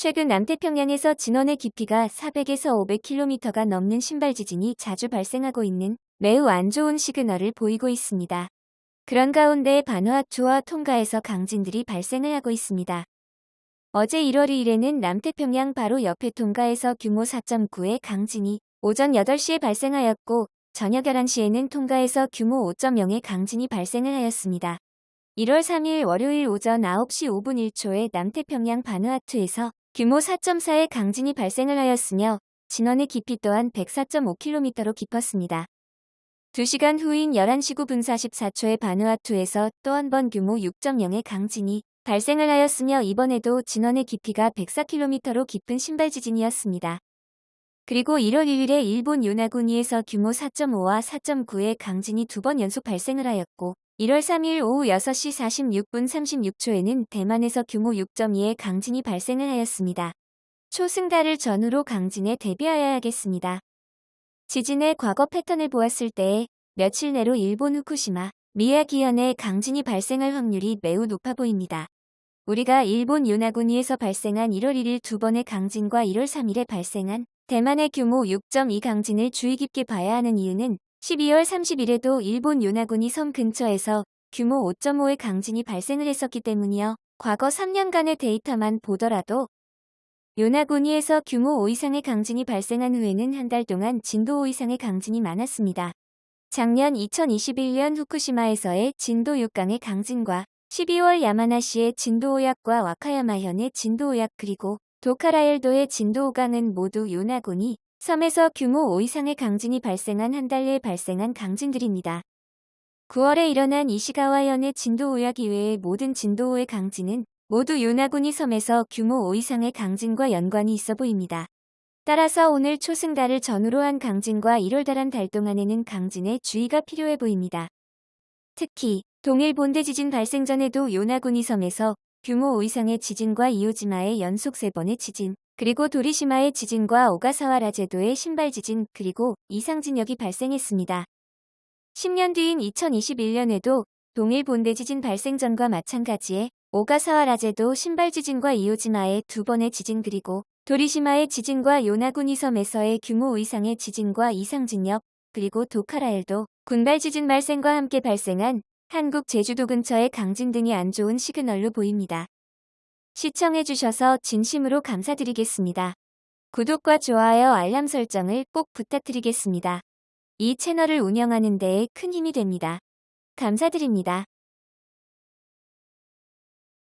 최근 남태평양에서 진원의 깊이가 400에서 500km가 넘는 신발 지진이 자주 발생하고 있는 매우 안 좋은 시그널을 보이고 있습니다. 그런 가운데 바누아투와 통가에서 강진들이 발생을 하고 있습니다. 어제 1월 2일에는 남태평양 바로 옆에 통가에서 규모 4.9의 강진이 오전 8시에 발생하였고 저녁 11시에는 통가에서 규모 5.0의 강진이 발생을 하였습니다. 1월 3일 월요일 오전 9시 5분 1초에 남태평양 바누아투에서 규모 4.4의 강진이 발생을 하였으며 진원의 깊이 또한 104.5km로 깊었습니다. 2시간 후인 11시 9분 44초에 바누아투에서 또 한 번 규모 6.0의 강진이 발생을 하였으며 이번에도 진원의 깊이가 104km로 깊은 신발 지진이었습니다. 그리고 1월 1일에 일본 요나구니에서 규모 4.5와 4.9의 강진이 두 번 연속 발생을 하였고 1월 3일 오후 6시 46분 36초에는 대만에서 규모 6.2의 강진이 발생을 하였습니다. 초승달을 전후로 강진에 대비하여야겠습니다. 지진의 과거 패턴을 보았을 때에 며칠 내로 일본 후쿠시마, 미야기현에 강진이 발생할 확률이 매우 높아 보입니다. 우리가 일본 요나구니에서 발생한 1월 1일 두 번의 강진과 1월 3일에 발생한 대만의 규모 6.2 강진을 주의 깊게 봐야 하는 이유는 12월 30일에도 일본 요나군이 섬 근처에서 규모 5.5의 강진이 발생을 했었기 때문이요. 과거 3년간의 데이터만 보더라도 요나구니에서 규모 5 이상의 강진이 발생한 후에는 한 달 동안 진도 5 이상의 강진이 많았습니다. 작년 2021년 후쿠시마에서의 진도 6강의 강진과 12월 야마나시의 진도 5약과 와카야마현의 진도 5약 그리고 도카라엘도의 진도 5강은 모두 요나군이 섬에서 규모 5 이상의 강진이 발생한 한달 내에 발생한 강진들입니다. 9월에 일어난 이시가와현의 진도 5약 이외의 모든 진도 5의 강진은 모두 요나구니 섬에서 규모 5 이상의 강진과 연관이 있어 보입니다. 따라서 오늘 초승달을 전후로 한 강진과 1월 달 동안에는 강진에 주의가 필요해 보입니다. 특히 동일 본대 지진 발생 전에도 요나구니 섬에서 규모 5 이상의 지진과 이오지마의 연속 3번의 지진, 그리고 도리시마의 지진과 오가사와라 제도의 신발 지진 그리고 이상 진역이 발생했습니다. 10년 뒤인 2021년에도 동일 본대 지진 발생 전과 마찬가지에 오가사와 라 제도 신발 지진과 이오지마의 두 번의 지진 그리고 도리시마의 지진과 요나구니 섬에서의 규모 이상의 지진과 이상 진역 그리고 도카라엘도 군발 지진 발생과 함께 발생한 한국 제주도 근처의 강진 등이 안 좋은 시그널로 보입니다. 시청해주셔서 진심으로 감사드리겠습니다. 구독과 좋아요 알람 설정을 꼭 부탁드리겠습니다. 이 채널을 운영하는 데에 큰 힘이 됩니다. 감사드립니다.